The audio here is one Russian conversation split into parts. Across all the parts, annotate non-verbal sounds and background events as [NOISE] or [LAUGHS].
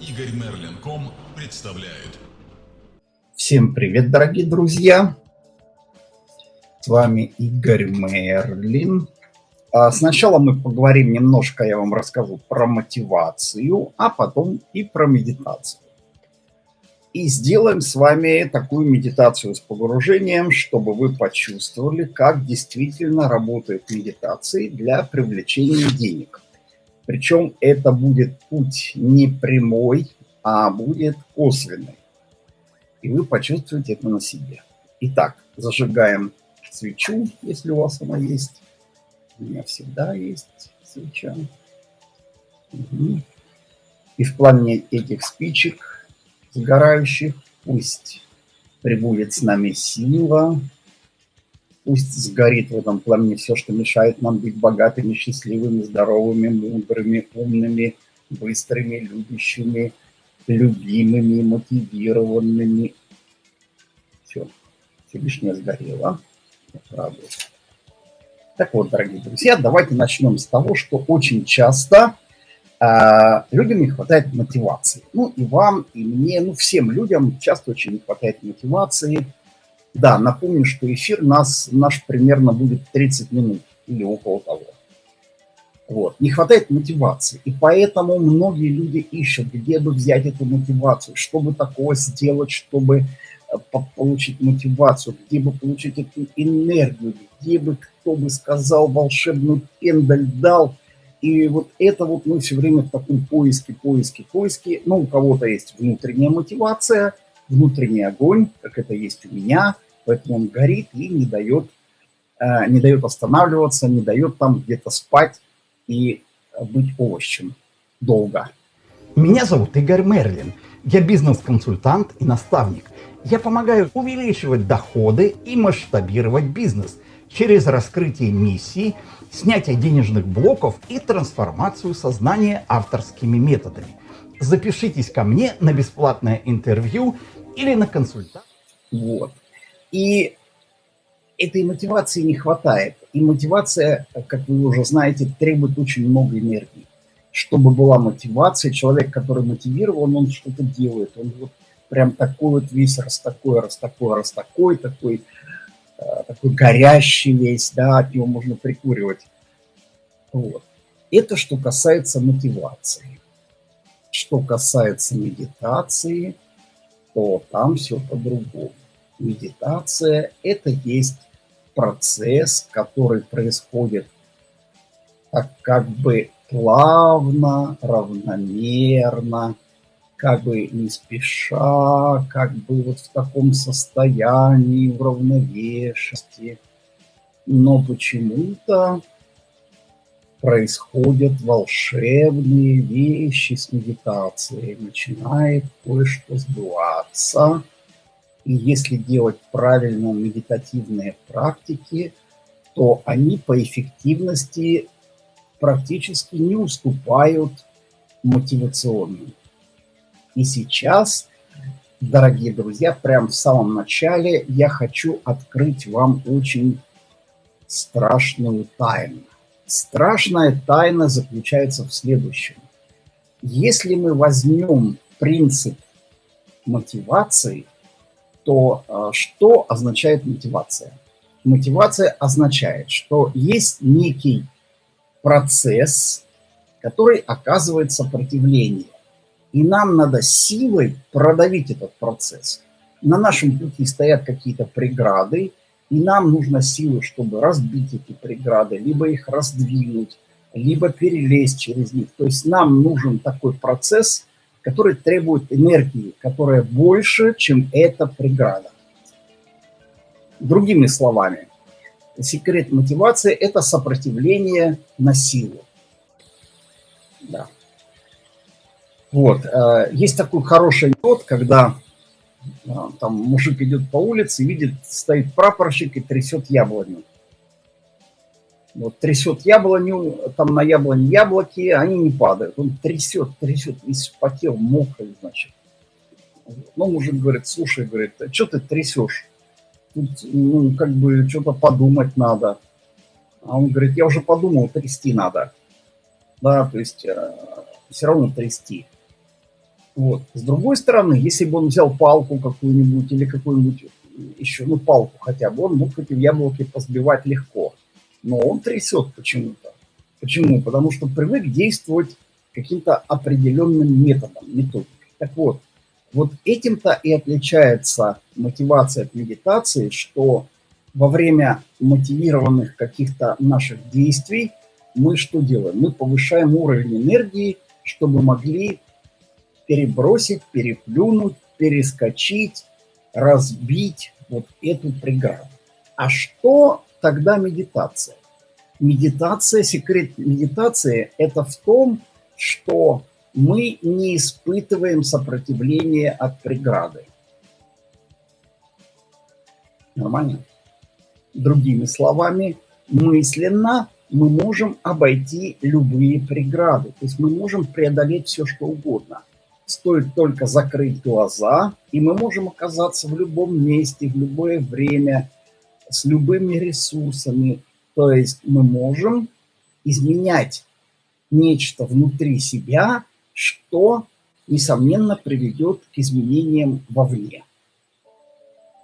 Игорь Мерлин.ком представляет. Всем привет, дорогие друзья! С вами Игорь Мерлин. А сначала мы поговорим немножко, я вам расскажу про мотивацию, а потом и про медитацию. И сделаем с вами такую медитацию с погружением, чтобы вы почувствовали, как действительно работает медитация для привлечения денег. Причем это будет путь не прямой, а будет косвенный. И вы почувствуете это на себе. Итак, зажигаем свечу, если у вас она есть. У меня всегда есть свеча. Угу. И в плане этих спичек сгорающих пусть прибудет с нами сила, Пусть сгорит в этом пламени все, что мешает нам быть богатыми, счастливыми, здоровыми, мудрыми, умными, быстрыми, любящими, любимыми, мотивированными. Все, все лишнее сгорело. Так вот, дорогие друзья, давайте начнем с того, что очень часто э, людям не хватает мотивации. Ну и вам, и мне, ну всем людям часто очень не хватает мотивации – да, напомню, что эфир нас, наш примерно будет 30 минут или около того. Вот. Не хватает мотивации. И поэтому многие люди ищут, где бы взять эту мотивацию, чтобы такого сделать, чтобы э, получить мотивацию, где бы получить эту энергию, где бы кто бы сказал волшебную пендаль дал. И вот это вот мы все время в таком поиске, поиске, поиске. Ну, у кого-то есть внутренняя мотивация – внутренний огонь, как это есть у меня, поэтому он горит и не дает, э, не дает останавливаться, не дает там где-то спать и быть овощем долго. Меня зовут Игорь Мерлин. Я бизнес-консультант и наставник. Я помогаю увеличивать доходы и масштабировать бизнес через раскрытие миссии, снятие денежных блоков и трансформацию сознания авторскими методами. Запишитесь ко мне на бесплатное интервью или на консультацию. Вот. И этой мотивации не хватает. И мотивация, как вы уже знаете, требует очень много энергии. Чтобы была мотивация, человек, который мотивирован, он что-то делает. Он вот прям такой вот весь раз такой, раз такой, раз такой, такой, э, такой горящий весь, да, от него можно прикуривать. Вот. Это что касается мотивации. Что касается медитации – то там все по-другому. Медитация – это есть процесс, который происходит так как бы плавно, равномерно, как бы не спеша, как бы вот в таком состоянии уравновешенности. Но почему-то происходят волшебные вещи с медитацией, начинает кое-что сбываться. И если делать правильно медитативные практики, то они по эффективности практически не уступают мотивационным. И сейчас, дорогие друзья, прямо в самом начале я хочу открыть вам очень страшную тайну. Страшная тайна заключается в следующем. Если мы возьмем принцип мотивации, то э, что означает мотивация? Мотивация означает, что есть некий процесс, который оказывает сопротивление. И нам надо силой продавить этот процесс. На нашем пути стоят какие-то преграды, и нам нужно силы, чтобы разбить эти преграды, либо их раздвинуть, либо перелезть через них. То есть нам нужен такой процесс, который требует энергии, которая больше, чем эта преграда. Другими словами, секрет мотивации – это сопротивление на силу. Да. Вот. Э, есть такой хороший анекдот, когда там мужик идет по улице, видит, стоит прапорщик и трясет яблоню. Вот трясет яблоню, там на яблоне яблоки, они не падают. Он трясет, трясет, весь вспотел, мокрый, значит. Ну, мужик говорит, слушай, говорит, а что ты трясешь? Тут, ну, как бы, что-то подумать надо. А он говорит, я уже подумал, трясти надо. Да, то есть, э, все равно трясти. Вот. С другой стороны, если бы он взял палку какую-нибудь или какую-нибудь еще, ну, палку хотя бы, он мог эти яблоки позбивать легко. Но он трясет почему-то. Почему? Потому что привык действовать каким-то определенным методом, методикой. Так вот, вот этим-то и отличается мотивация от медитации, что во время мотивированных каких-то наших действий мы что делаем? Мы повышаем уровень энергии, чтобы могли перебросить, переплюнуть, перескочить, разбить вот эту преграду. А что тогда медитация? Медитация, секрет медитации – это в том, что мы не испытываем сопротивления от преграды. Нормально? Другими словами, мысленно мы можем обойти любые преграды. То есть мы можем преодолеть все, что угодно. Стоит только закрыть глаза, и мы можем оказаться в любом месте, в любое время, с любыми ресурсами. То есть мы можем изменять нечто внутри себя, что, несомненно, приведет к изменениям вовне.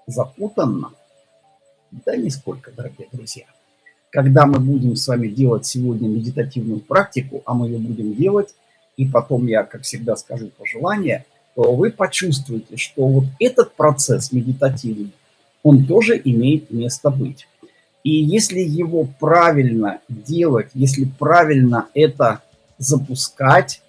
Запутанно? Да нисколько, дорогие друзья. Когда мы будем с вами делать сегодня медитативную практику, а мы ее будем делать и потом я, как всегда, скажу пожелание, то вы почувствуете, что вот этот процесс медитативный, он тоже имеет место быть. И если его правильно делать, если правильно это запускать,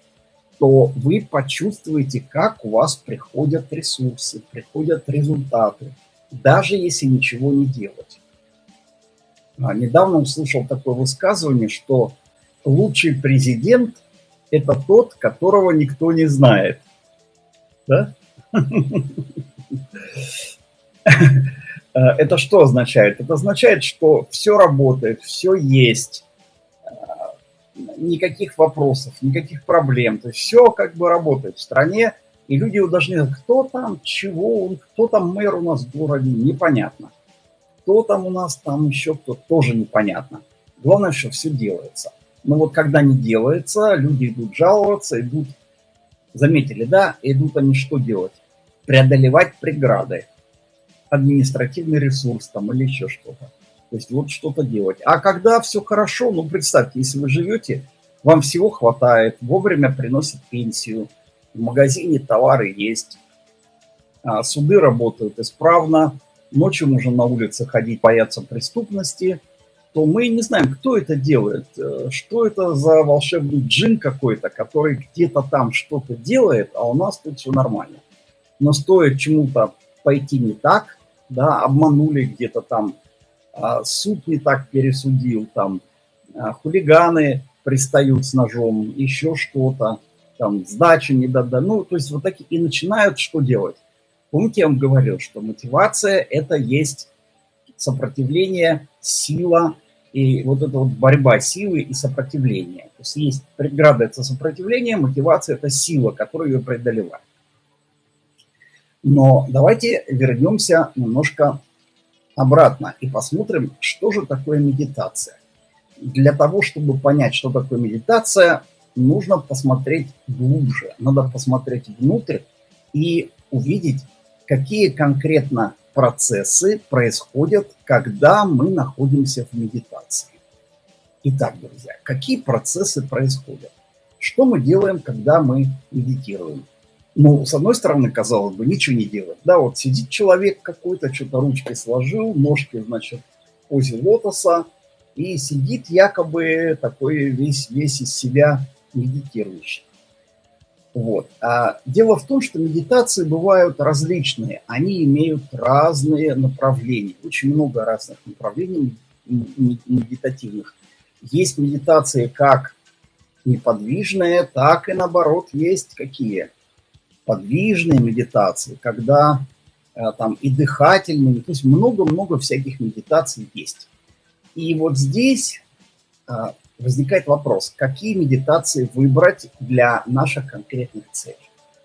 то вы почувствуете, как у вас приходят ресурсы, приходят результаты, даже если ничего не делать. А, недавно услышал такое высказывание, что лучший президент – это тот, которого никто не знает. Да? Это что означает? Это означает, что все работает, все есть, никаких вопросов, никаких проблем. То есть все как бы работает в стране, и люди должны кто там, чего, кто там мэр у нас в городе, непонятно. Кто там у нас, там еще кто, тоже непонятно. Главное, что все делается. Но вот когда не делается, люди идут жаловаться, идут, заметили, да, идут они что делать? Преодолевать преграды, административный ресурс там или еще что-то. То есть вот что-то делать. А когда все хорошо, ну представьте, если вы живете, вам всего хватает, вовремя приносит пенсию, в магазине товары есть, а суды работают исправно, ночью можно на улице ходить, бояться преступности, то мы не знаем, кто это делает, э, что это за волшебный джин какой-то, который где-то там что-то делает, а у нас тут все нормально. Но стоит чему-то пойти не так, да, обманули где-то там, а, суд не так пересудил, там, а, хулиганы пристают с ножом, еще что-то, там, сдачи не дадут, ну, то есть вот такие, и начинают что делать? Помните, я вам говорил, что мотивация – это есть сопротивление, сила и вот эта вот борьба силы и сопротивления. То есть есть преграда – это сопротивление, мотивация – это сила, которую ее преодолевает. Но давайте вернемся немножко обратно и посмотрим, что же такое медитация. Для того, чтобы понять, что такое медитация, нужно посмотреть глубже. Надо посмотреть внутрь и увидеть, какие конкретно процессы происходят, когда мы находимся в медитации. Итак, друзья, какие процессы происходят? Что мы делаем, когда мы медитируем? Ну, с одной стороны, казалось бы, ничего не делать. Да, вот сидит человек какой-то, что-то ручкой сложил, ножки, значит, в позе лотоса, и сидит якобы такой весь, весь из себя медитирующий. Вот. А дело в том, что медитации бывают различные, они имеют разные направления, очень много разных направлений медитативных. Есть медитации как неподвижные, так и наоборот есть какие? Подвижные медитации, когда э, там и дыхательные, то есть много-много всяких медитаций есть. И вот здесь э, возникает вопрос, какие медитации выбрать для наших конкретных целей.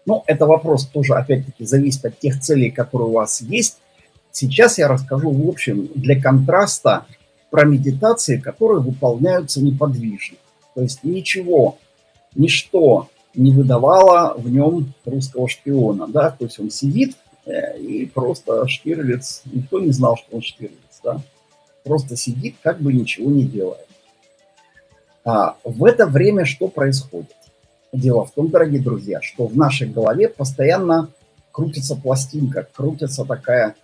Ну, это вопрос тоже, опять-таки, зависит от тех целей, которые у вас есть. Сейчас я расскажу, в общем, для контраста про медитации, которые выполняются неподвижно. То есть ничего, ничто не выдавала в нем русского шпиона, да, то есть он сидит э, и просто Штирлиц, никто не знал, что он Штирлиц, да, просто сидит, как бы ничего не делает. А в это время что происходит? Дело в том, дорогие друзья, что в нашей голове постоянно крутится пластинка, крутится такая,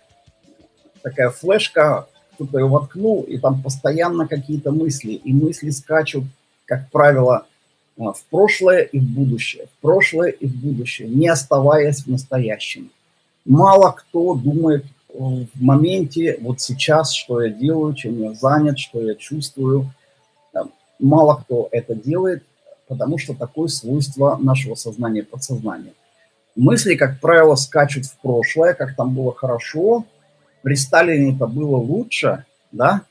такая флешка, кто-то ее воткнул, и там постоянно какие-то мысли, и мысли скачут, как правило, а, в прошлое и в будущее, в прошлое и в будущее, не оставаясь в настоящем. Мало кто думает в моменте, вот сейчас, что я делаю, чем я занят, что я чувствую. Мало кто это делает, потому что такое свойство нашего сознания подсознания. Мысли, как правило, скачут в прошлое, как там было хорошо, при Сталине это было лучше, да?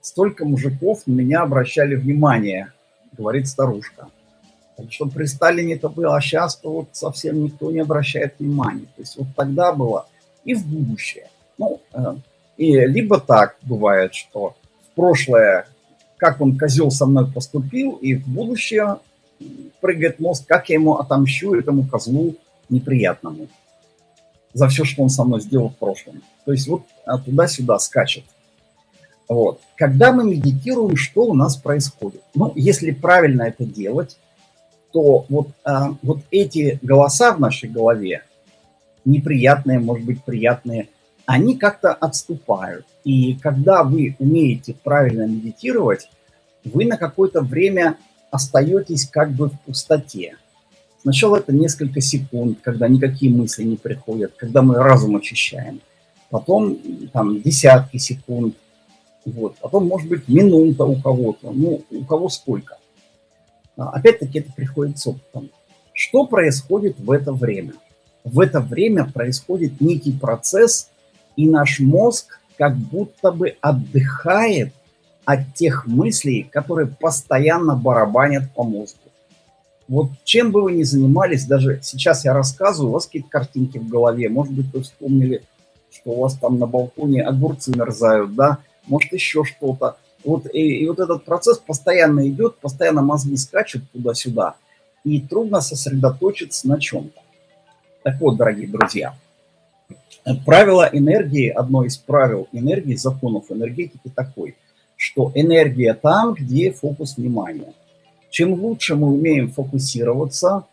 Столько мужиков на меня обращали внимание, говорит старушка. Так что при Сталине это было, а сейчас-то вот совсем никто не обращает внимания. То есть вот тогда было и в будущее. Ну, э, и либо так бывает, что в прошлое, как он, козел, со мной поступил, и в будущее прыгает мозг, как я ему отомщу, этому козлу неприятному за все, что он со мной сделал в прошлом. То есть вот а, туда-сюда скачет. Вот. Когда мы медитируем, что у нас происходит? Ну, если правильно это делать, то вот, а, вот эти голоса в нашей голове, неприятные, может быть, приятные, они как-то отступают. И когда вы умеете правильно медитировать, вы на какое-то время остаетесь как бы в пустоте. Сначала это несколько секунд, когда никакие мысли не приходят, когда мы разум очищаем. Потом там десятки секунд, вот. Потом, может быть, минута у кого-то, ну, у кого сколько. А, опять-таки это приходит с опытом. Что происходит в это время? В это время происходит некий процесс, и наш мозг как будто бы отдыхает от тех мыслей, которые постоянно барабанят по мозгу. Вот чем бы вы ни занимались, даже сейчас я рассказываю, у вас какие-то картинки в голове, может быть, вы вспомнили, что у вас там на балконе огурцы мерзают, да, может еще что-то. Вот, и, и вот этот процесс постоянно идет, постоянно мозги скачут туда-сюда, и трудно сосредоточиться на чем-то. Так вот, дорогие друзья, правило энергии, одно из правил энергии, законов энергетики такой, что энергия там, где фокус внимания. Чем лучше мы умеем фокусироваться,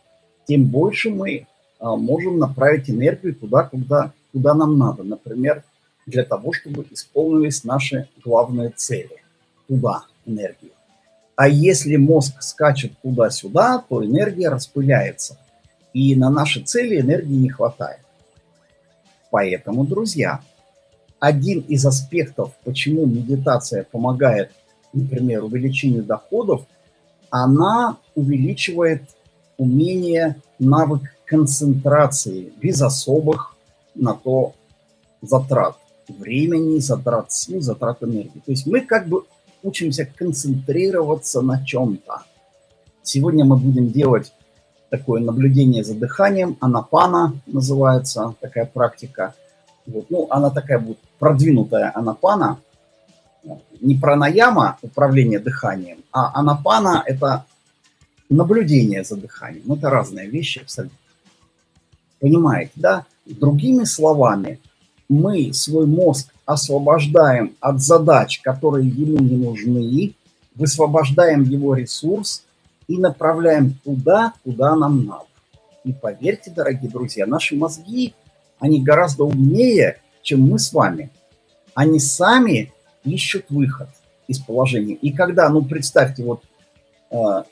тем больше мы а, можем направить энергию туда, куда, куда нам надо. Например, для того, чтобы исполнились наши главные цели. Туда энергию. А если мозг скачет туда-сюда, то энергия распыляется. И на наши цели энергии не хватает. Поэтому, друзья, один из аспектов, почему медитация помогает, например, увеличению доходов, она увеличивает умение, навык концентрации без особых на то затрат времени, затрат сил, затрат энергии. То есть мы как бы учимся концентрироваться на чем-то. Сегодня мы будем делать такое наблюдение за дыханием, анапана называется такая практика. Вот. Ну, она такая будет продвинутая анапана, не пранаяма, управление дыханием, а анапана – это наблюдение за дыханием. Это разные вещи абсолютно. Понимаете, да? Другими словами – мы свой мозг освобождаем от задач, которые ему не нужны, высвобождаем его ресурс и направляем туда, куда нам надо. И поверьте, дорогие друзья, наши мозги, они гораздо умнее, чем мы с вами. Они сами ищут выход из положения. И когда, ну представьте, вот э,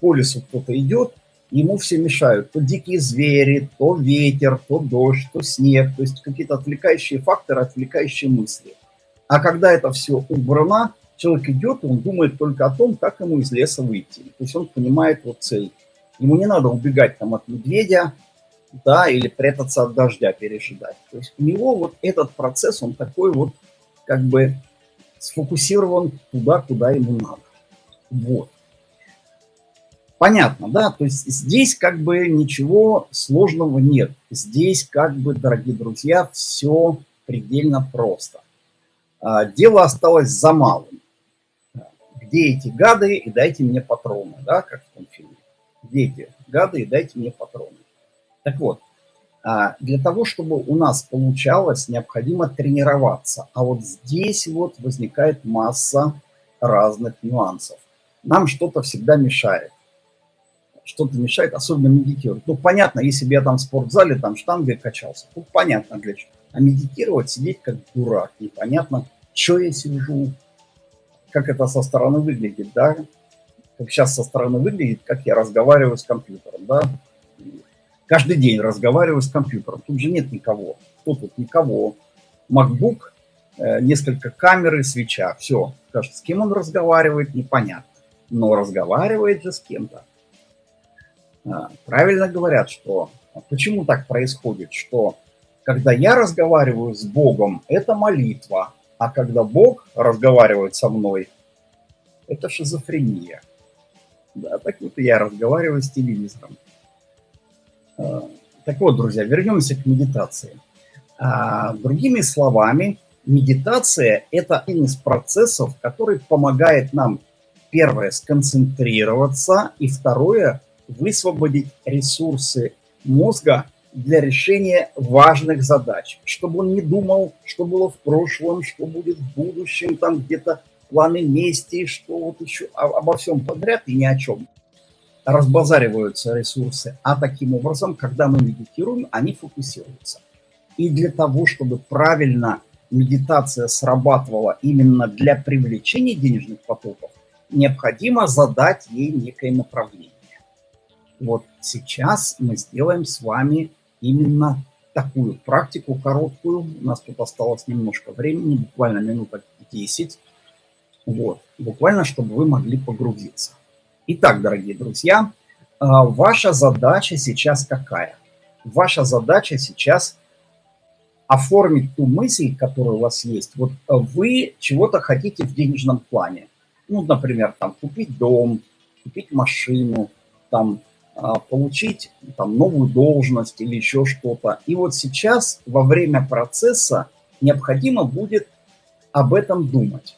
по лесу кто-то идет, ему все мешают. То дикие звери, то ветер, то дождь, то снег. То есть какие-то отвлекающие факторы, отвлекающие мысли. А когда это все убрано, человек идет, он думает только о том, как ему из леса выйти. То есть он понимает вот цель. Ему не надо убегать там от медведя, да, или прятаться от дождя, пережидать. То есть у него вот этот процесс, он такой вот как бы сфокусирован туда, куда ему надо. Вот. Понятно, да? То есть здесь как бы ничего сложного нет. Здесь как бы, дорогие друзья, все предельно просто. А, дело осталось за малым. Где эти гады и дайте мне патроны, да, как в том фильме. Дети, гады, дайте мне патроны. Так вот, а, для того, чтобы у нас получалось, необходимо тренироваться. А вот здесь вот возникает масса разных нюансов. Нам что-то всегда мешает. Что-то мешает, особенно медитировать. Ну, понятно, если бы я там в спортзале, там штангой качался, тут понятно для чего. А медитировать, сидеть как дурак, непонятно, что я сижу, как это со стороны выглядит, да, как сейчас со стороны выглядит, как я разговариваю с компьютером, да, каждый день разговариваю с компьютером, тут же нет никого, кто тут, никого, MacBook, э, несколько камер и свеча, все, с кем он разговаривает, непонятно, но разговаривает же с кем-то. А, правильно говорят, что почему так происходит, что когда я разговариваю с Богом, это молитва, а когда Бог разговаривает со мной, это шизофрения. Да, так вот я разговариваю с телевизором. А, так вот, друзья, вернемся к медитации. А, другими словами, медитация – это один из процессов, который помогает нам, первое, сконцентрироваться, и второе – высвободить ресурсы мозга для решения важных задач, чтобы он не думал, что было в прошлом, что будет в будущем, там где-то планы мести, что вот еще обо всем подряд и ни о чем. Разбазариваются ресурсы, а таким образом, когда мы медитируем, они фокусируются. И для того, чтобы правильно медитация срабатывала именно для привлечения денежных потоков, необходимо задать ей некое направление. Вот сейчас мы сделаем с вами именно такую практику короткую. У нас тут осталось немножко времени, буквально минуток 10. Вот, буквально, чтобы вы могли погрузиться. Итак, дорогие друзья, а, ваша задача сейчас какая? Ваша задача сейчас оформить ту мысль, которая у вас есть. Вот вы чего-то хотите в денежном плане. Ну, например, там купить дом, купить машину, там а, получить там, новую должность или еще что-то. И вот сейчас во время процесса необходимо будет об этом думать.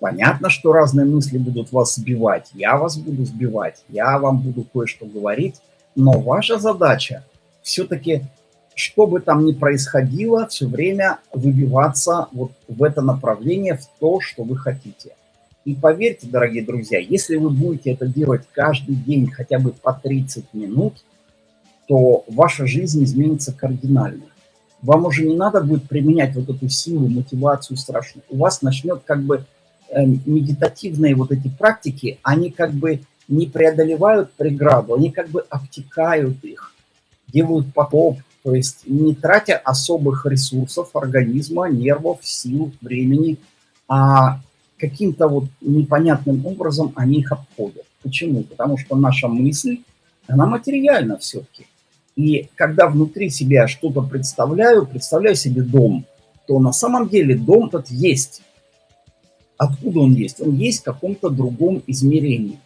Понятно, что разные мысли будут вас сбивать, я вас буду сбивать, я вам буду кое-что говорить, но ваша задача все-таки, что бы там ни происходило, все время выбиваться вот в это направление, в то, что вы хотите. И поверьте, дорогие друзья, если вы будете это делать каждый день хотя бы по 30 минут, то ваша жизнь изменится кардинально. Вам уже не надо будет применять вот эту силу, мотивацию страшную. У вас начнет как бы э, медитативные вот эти практики, они как бы не преодолевают преграду, они как бы обтекают их, делают потоп, то есть не тратя особых ресурсов организма, нервов, сил, времени, а каким-то вот непонятным образом они их обходят. Почему? Потому что наша мысль, она материальна все-таки. И когда внутри себя что-то представляю, представляю себе дом, то на самом деле дом этот есть. Откуда он есть? Он есть в каком-то другом измерении.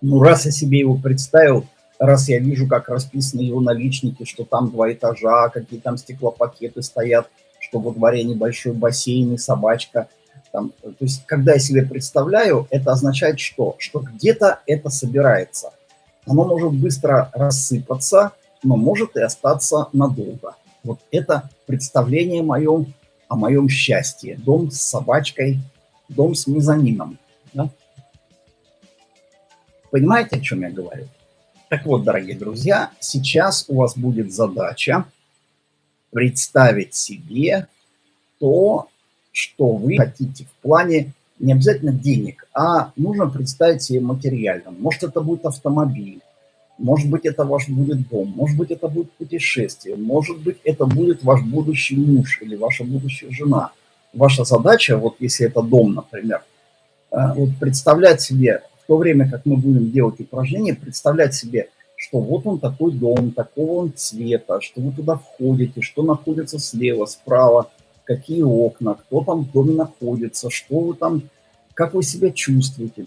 Ну, раз я себе его представил, раз я вижу, как расписаны его наличники, что там два этажа, какие там стеклопакеты стоят, что во дворе небольшой бассейн и собачка – там, то есть, когда я себе представляю, это означает что? Что где-то это собирается. Оно может быстро рассыпаться, но может и остаться надолго. Вот это представление мое о моем счастье. Дом с собачкой, дом с мезонином. Да? Понимаете, о чем я говорю? Так вот, дорогие друзья, сейчас у вас будет задача представить себе то, что вы хотите в плане не обязательно денег, а нужно представить себе материально. Может, это будет автомобиль, может быть, это ваш будет дом, может быть, это будет путешествие, может быть, это будет ваш будущий муж или ваша будущая жена. Ваша задача, вот если это дом, например, э, вот представлять себе, в то время как мы будем делать упражнения, представлять себе, что вот он такой дом, такого он цвета, что вы туда входите, что находится слева, справа, какие окна, кто там в доме находится, что вы там, как вы себя чувствуете.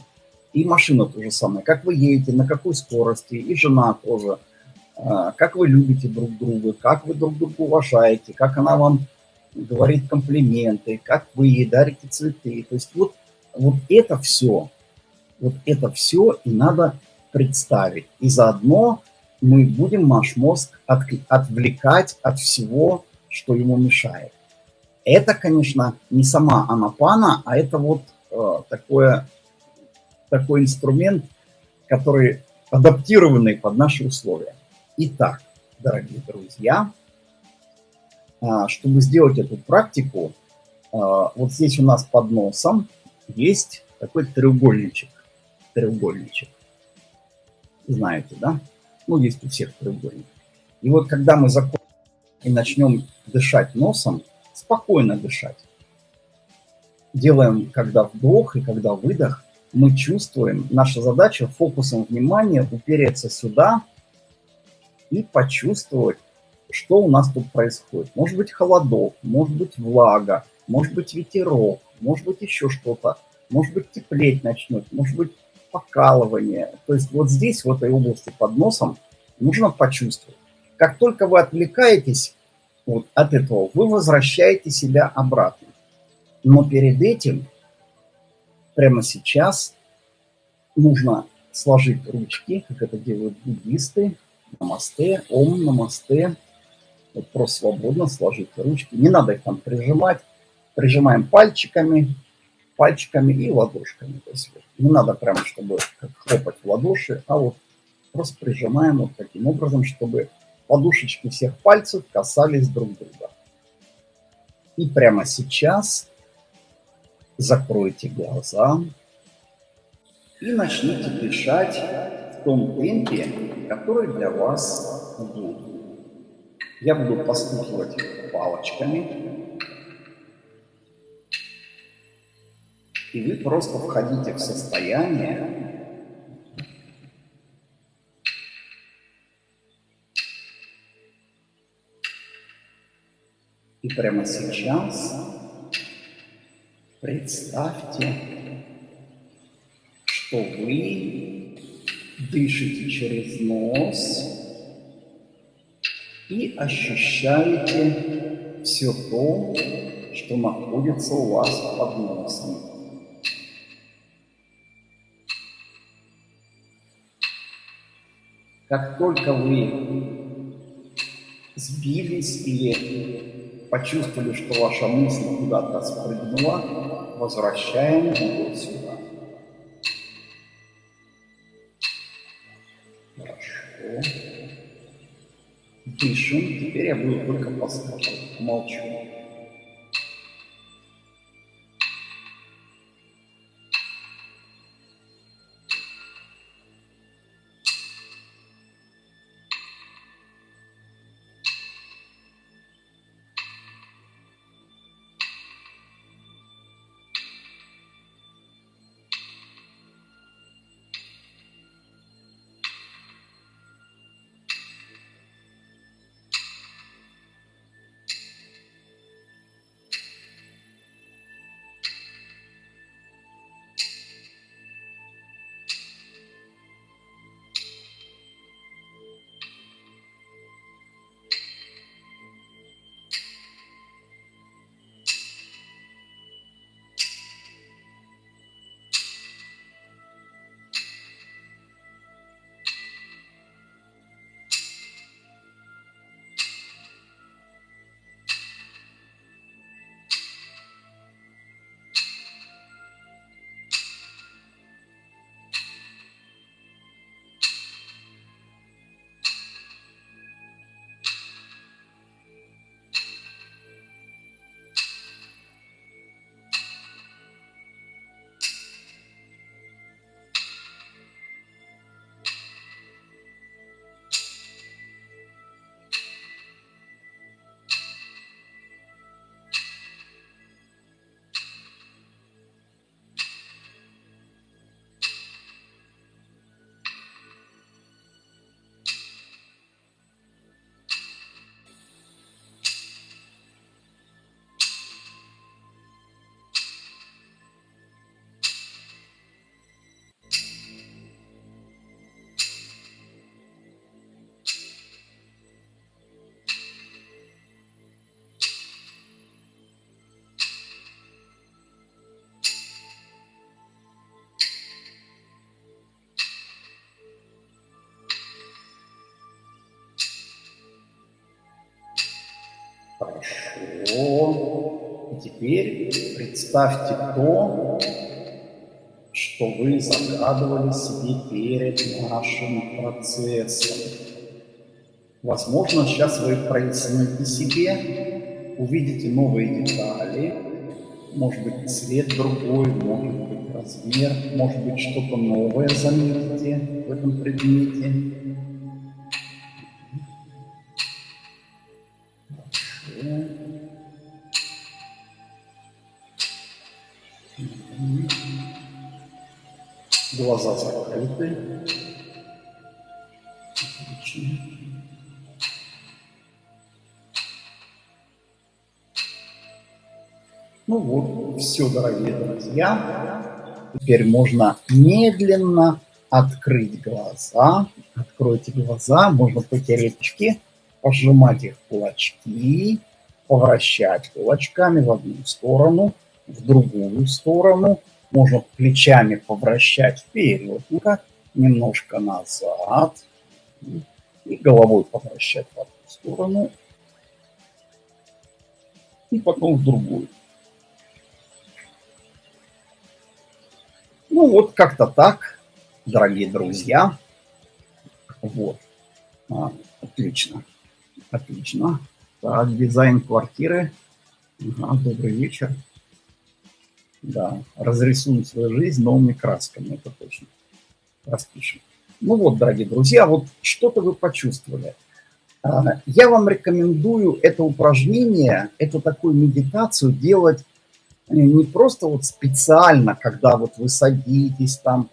И машина то же самое, как вы едете, на какой скорости, и жена тоже, а, как вы любите друг друга, как вы друг друга уважаете, как она вам говорит комплименты, как вы ей дарите цветы. То есть вот, вот это все, вот это все и надо представить. И заодно мы будем наш мозг от, отвлекать от всего, что ему мешает. Это, конечно, не сама анапана, а это вот э, такое, такой инструмент, который адаптированный под наши условия. Итак, дорогие друзья, э, чтобы сделать эту практику, э, вот здесь у нас под носом есть такой треугольничек. Треугольничек. Знаете, да? Ну, есть у всех треугольник. И вот когда мы закончим и начнем дышать носом, спокойно дышать. Делаем, когда вдох и когда выдох, мы чувствуем, наша задача фокусом внимания упереться сюда и почувствовать, что у нас тут происходит. Может быть холодок, может быть влага, может быть ветерок, может быть еще что-то, может быть теплеть начнет, может быть покалывание. То есть вот здесь, в этой области под носом, нужно почувствовать. Как только вы отвлекаетесь вот от этого, вы возвращаете себя обратно. Но перед этим, прямо сейчас, нужно сложить ручки, как это делают буддисты. Намасте, ом, намасте. Вот просто свободно сложить ручки. Не надо их там прижимать. Прижимаем пальчиками, пальчиками и ладошками. То есть не надо прямо, чтобы хлопать в ладоши, а вот просто прижимаем вот таким образом, чтобы подушечки всех пальцев касались друг друга. И прямо сейчас закройте глаза и начните дышать в том темпе, который для вас удобен. Я буду постукивать палочками, и вы просто входите в состояние, И прямо сейчас представьте, что вы дышите через нос и ощущаете все то, что находится у вас под носом. Как только вы сбились или почувствовали, что ваша мысль куда-то спрыгнула, возвращаем ее сюда. Хорошо. Дышим. Теперь я буду только подсказывать. Молчу. Хорошо. И теперь представьте то, что вы загадывали себе перед нашим процессом. Возможно, сейчас вы проясните себе, увидите новые детали, может быть, цвет другой, может быть, размер, может быть, что-то новое заметите в этом предмете. Глаза закрыты. Ну вот, все, дорогие друзья. Теперь можно медленно открыть глаза. Откройте глаза, можно потереть очки, пожимать их кулачки, повращать кулачками в одну сторону, в другую сторону – можно плечами повращать вперед, немножко назад и головой повращать в одну сторону и потом в другую. Ну вот как-то так, дорогие друзья. Вот. А, отлично. Отлично. Так, дизайн квартиры. Ага, добрый вечер. Да, разрисуем свою жизнь новыми красками, это точно. Распишем. Ну вот, дорогие друзья, вот что-то вы почувствовали. А, я вам рекомендую это упражнение, эту такую медитацию делать э, не просто вот специально, когда вот вы садитесь там,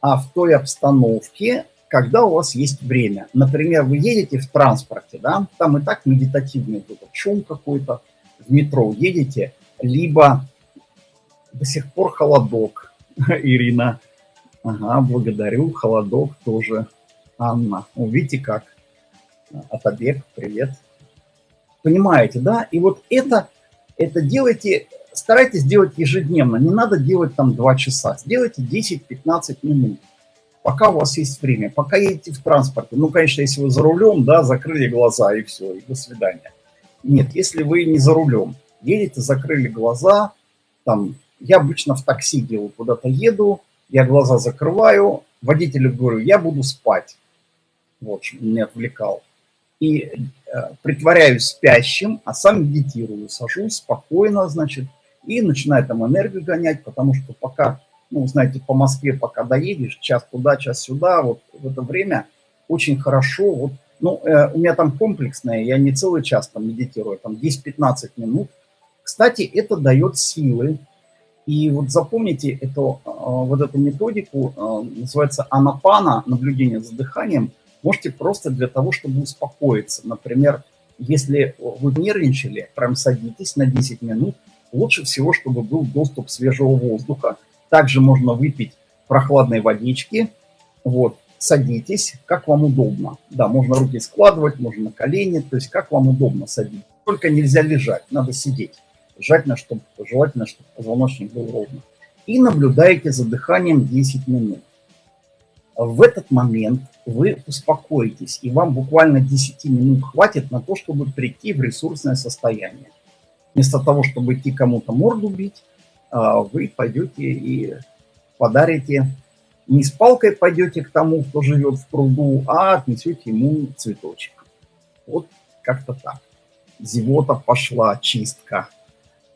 а в той обстановке, когда у вас есть время. Например, вы едете в транспорте, да, там и так медитативный шум какой-то, в метро едете, либо до сих пор холодок, [LAUGHS] Ирина. Ага, благодарю. Холодок тоже. Анна. Увидите как. Отобег, привет. Понимаете, да? И вот это, это делайте, старайтесь делать ежедневно. Не надо делать там 2 часа. Сделайте 10-15 минут. Пока у вас есть время, пока едете в транспорте. Ну, конечно, если вы за рулем, да, закрыли глаза и все, и до свидания. Нет, если вы не за рулем, едете, закрыли глаза, там я обычно в такси делаю, куда-то еду, я глаза закрываю, водителю говорю, я буду спать. Вот, чтобы меня отвлекал. И э, притворяюсь спящим, а сам медитирую, сажусь спокойно, значит, и начинаю там энергию гонять, потому что пока, ну, знаете, по Москве пока доедешь, час туда, час сюда, вот в это время очень хорошо, вот, ну, э, у меня там комплексное, я не целый час там медитирую, там 10-15 минут. Кстати, это дает силы, и вот запомните эту, а, вот эту методику, а, называется анапана, наблюдение за дыханием. Можете просто для того, чтобы успокоиться. Например, если вы нервничали, прям садитесь на 10 минут. Лучше всего, чтобы был доступ свежего воздуха. Также можно выпить прохладной водички. Вот, садитесь, как вам удобно. Да, можно руки складывать, можно на колени, то есть как вам удобно садиться. Только нельзя лежать, надо сидеть. Желательно, чтобы, желательно, чтобы позвоночник был ровный. И наблюдаете за дыханием 10 минут. В этот момент вы успокоитесь, и вам буквально 10 минут хватит на то, чтобы прийти в ресурсное состояние. Вместо того, чтобы идти кому-то морду бить, а, вы пойдете и подарите, не с палкой пойдете к тому, кто живет в пруду, а отнесете ему цветочек. Вот как-то так. Зевота пошла, чистка.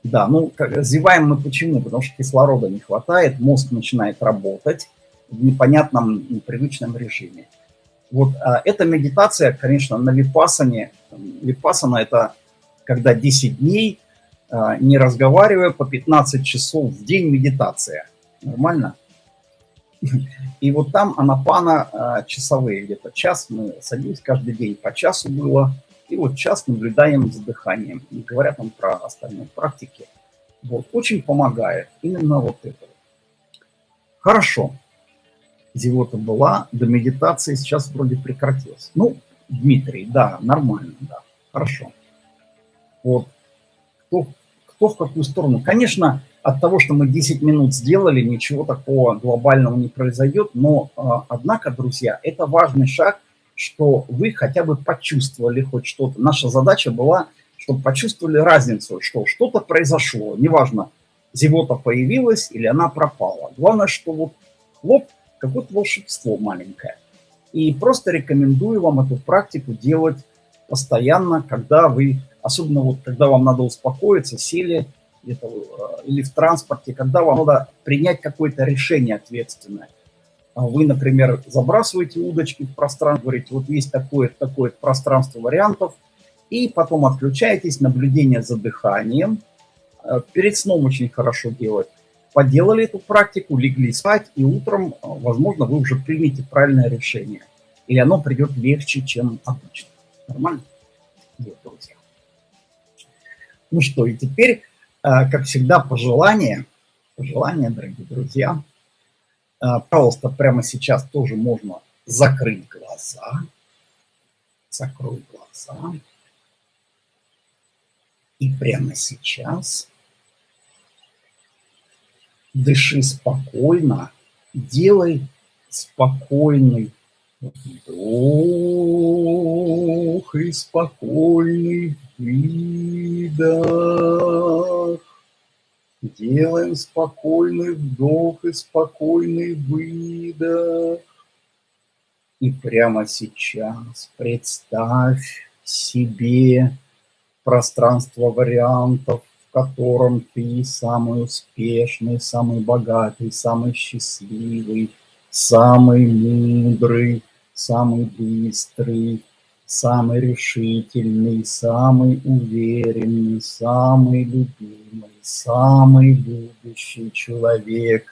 Да, ну, как, зеваем мы почему? Потому что кислорода не хватает, мозг начинает работать в непонятном, непривычном режиме. Вот а, эта медитация, конечно, на випасане. Випасана – это когда 10 дней, а, не разговаривая, по 15 часов в день медитация. Нормально? И вот там анапана а, часовые, где-то час мы садились, каждый день по часу было – и вот час наблюдаем за дыханием. Не говоря там про остальные практики. Вот, очень помогает именно вот это. Хорошо. Зевота была, до медитации сейчас вроде прекратилась. Ну, Дмитрий, да, нормально, да, хорошо. Вот, кто, кто в какую сторону. Конечно, от того, что мы 10 минут сделали, ничего такого глобального не произойдет, но, а, однако, друзья, это важный шаг – что вы хотя бы почувствовали хоть что-то. Наша задача была, чтобы почувствовали разницу, что что-то произошло, неважно, зевота появилась или она пропала. Главное, что вот хлоп, какое-то волшебство маленькое. И просто рекомендую вам эту практику делать постоянно, когда вы, особенно вот когда вам надо успокоиться, сели э, или в транспорте, когда вам надо принять какое-то решение ответственное. А вы, например, забрасываете удочки в пространство, говорите, вот есть такое такое пространство вариантов, и потом отключаетесь, наблюдение за дыханием. Э, перед сном очень хорошо делать. Поделали эту практику, легли спать, и утром, э, возможно, вы уже примете правильное решение. Или оно придет легче, чем обычно. Нормально? Вот, друзья. Ну что, и теперь, э, как всегда, пожелания. Пожелания, дорогие друзья. Пожалуйста, прямо сейчас тоже можно закрыть глаза. Закрой глаза. И прямо сейчас дыши спокойно, делай спокойный вдох и спокойный выдох. Делаем спокойный вдох и спокойный выдох. И прямо сейчас представь себе пространство вариантов, в котором ты самый успешный, самый богатый, самый счастливый, самый мудрый, самый быстрый, самый решительный, самый уверенный, самый любимый, самый любящий человек.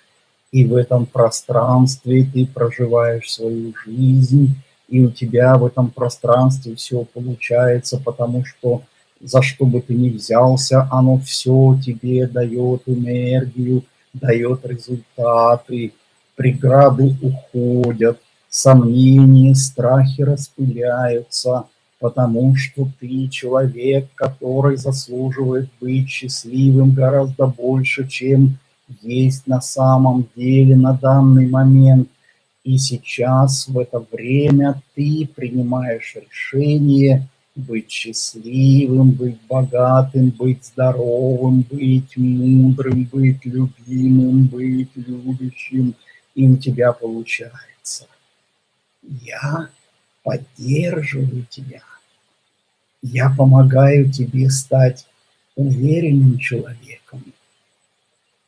И в этом пространстве ты проживаешь свою жизнь, и у тебя в этом пространстве все получается, потому что за что бы ты ни взялся, оно все тебе дает энергию, дает результаты, преграды уходят, сомнения, страхи распыляются, потому что ты человек, который заслуживает быть счастливым гораздо больше, чем есть на самом деле на данный момент. И сейчас, в это время, ты принимаешь решение – быть счастливым, быть богатым, быть здоровым, быть мудрым, быть любимым, быть любящим, и у тебя получается. Я поддерживаю тебя. Я помогаю тебе стать уверенным человеком.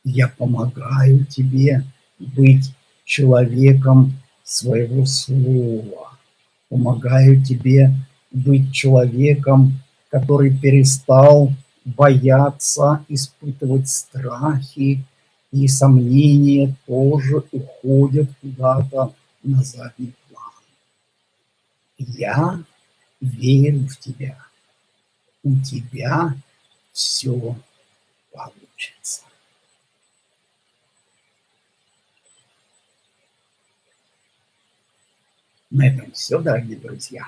Я помогаю тебе быть человеком своего слова. Помогаю тебе быть человеком, который перестал бояться, испытывать страхи, и сомнения тоже уходят куда-то на задний. Я верю в тебя. У тебя все получится. На этом все, дорогие друзья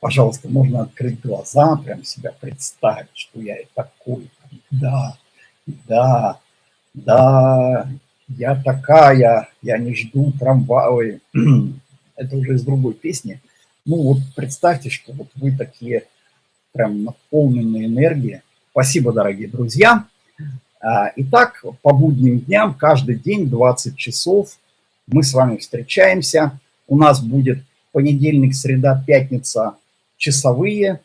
пожалуйста, можно открыть глаза, прям себя представить, что я и такой. Да, да, да, я такая, я не жду трамвая. [CLEARS THROAT] Это уже из другой песни. Ну вот представьте, что вот вы такие прям наполненные энергией. Спасибо, дорогие друзья. А, итак, по будним дням, каждый день 20 часов мы с вами встречаемся. У нас будет понедельник, среда, пятница – часовые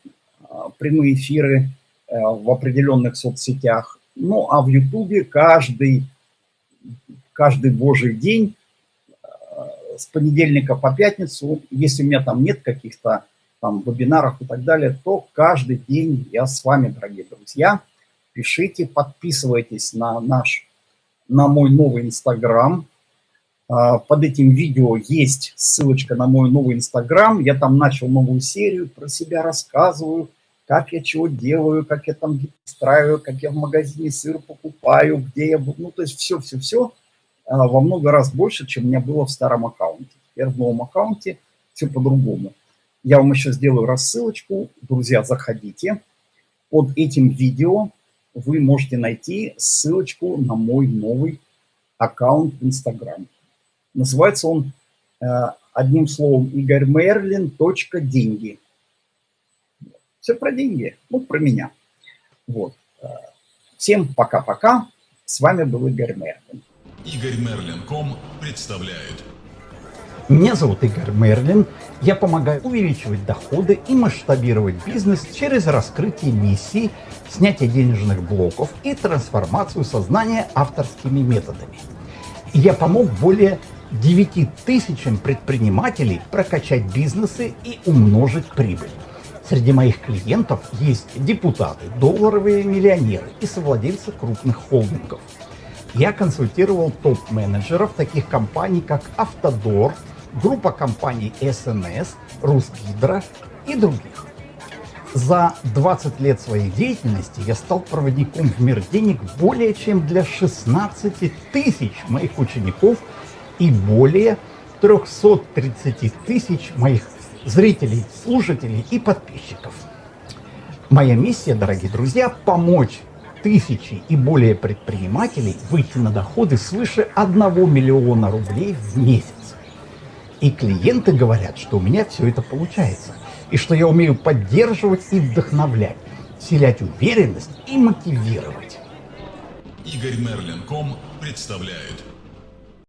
а, прямые эфиры э, в определенных соцсетях. Ну, а в Ютубе каждый, каждый божий день с понедельника по пятницу, если у меня там нет каких-то там вебинаров и так далее, то каждый день я с вами, дорогие друзья. Пишите, подписывайтесь на наш, на мой новый Инстаграм, а, под этим видео есть ссылочка на мой новый Инстаграм. Я там начал новую серию, про себя рассказываю, как я чего делаю, как я там устраиваю, как я в магазине сыр покупаю, где я... Ну, то есть все-все-все во много раз больше, чем у меня было в старом аккаунте. Теперь в новом аккаунте все по-другому. Я вам еще сделаю рассылочку. Друзья, заходите. Под этим видео вы можете найти ссылочку на мой новый аккаунт в Инстаграме. Называется он э, одним словом Игорь Мерлин. Деньги. Все про деньги, ну, про меня. Вот. Э, всем пока-пока. С вами был Игорь Мерлин. Игорь Мерлин.ком представляет. Меня зовут Игорь Мерлин. Я помогаю увеличивать доходы и масштабировать бизнес через раскрытие миссий, снятие денежных блоков и трансформацию сознания авторскими методами. Я помог более 9 тысячам предпринимателей прокачать бизнесы и умножить прибыль. Среди моих клиентов есть депутаты, долларовые миллионеры и совладельцы крупных холдингов. Я консультировал топ-менеджеров таких компаний, как Автодор, группа компаний СНС, Русгидро и других. За 20 лет своей деятельности я стал проводником в мир денег более чем для 16 тысяч моих учеников и более 330 тысяч моих зрителей, слушателей и подписчиков. Моя миссия, дорогие друзья, помочь тысячи и более предпринимателей выйти на доходы свыше 1 миллиона рублей в месяц. И клиенты говорят, что у меня все это получается. И что я умею поддерживать и вдохновлять, вселять уверенность и мотивировать. Игорь Мерлин.ком представляет.